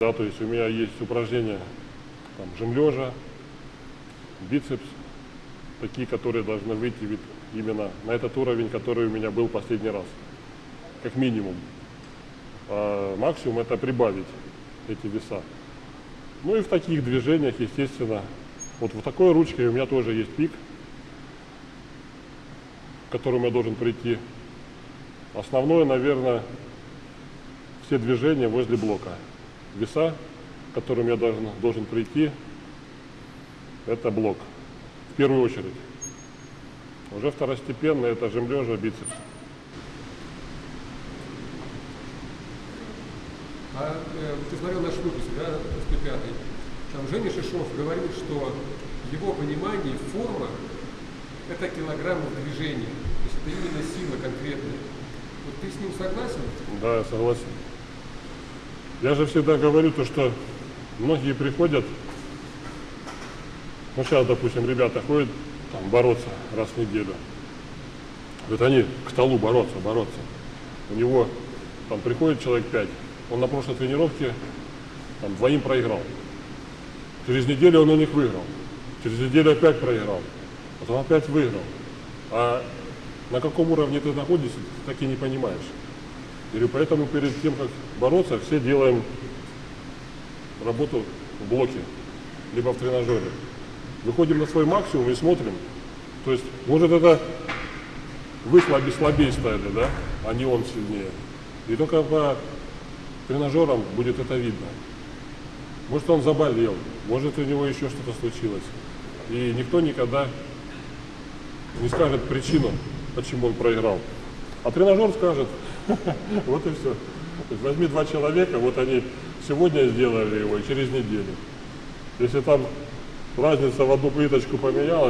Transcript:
Да, то есть у меня есть упражнения там, жим лежа, бицепс, такие, которые должны выйти вид- именно на этот уровень, который у меня был последний раз, как минимум. А максимум это прибавить эти веса. Ну и в таких движениях, естественно, вот в такой ручке у меня тоже есть пик, к которому я должен прийти. Основное, наверное, все движения возле блока. Веса, к которым я должен, должен прийти, это блок. В первую очередь. Уже второстепенно это жим лежа, бицепс. А э, ты смотрел наш выпуск, да, 105 Там Женя Шишов говорил, что в его понимании форма – это килограмм движения. То есть это именно сила конкретная. Вот ты с ним согласен? Да, я согласен. Я же всегда говорю то, что многие приходят, ну сейчас, допустим, ребята ходят там, бороться раз в неделю. Вот они к столу бороться, бороться. У него там приходит человек пять, он на прошлой тренировке там, двоим проиграл. Через неделю он у них выиграл. Через неделю опять проиграл. Потом опять выиграл. А на каком уровне ты находишься, ты так и не понимаешь. Или поэтому перед тем, как бороться, все делаем работу в блоке, либо в тренажере. Выходим на свой максимум и смотрим. То есть, может это вы слабее, слабее стали, да, а не он сильнее. И только по тренажерам будет это видно. Может он заболел, может у него еще что-то случилось. И никто никогда не скажет причину, почему он проиграл. А тренажер скажет, вот и все. Возьми два человека, вот они сегодня сделали его и через неделю. Если там разница в одну плиточку поменялась,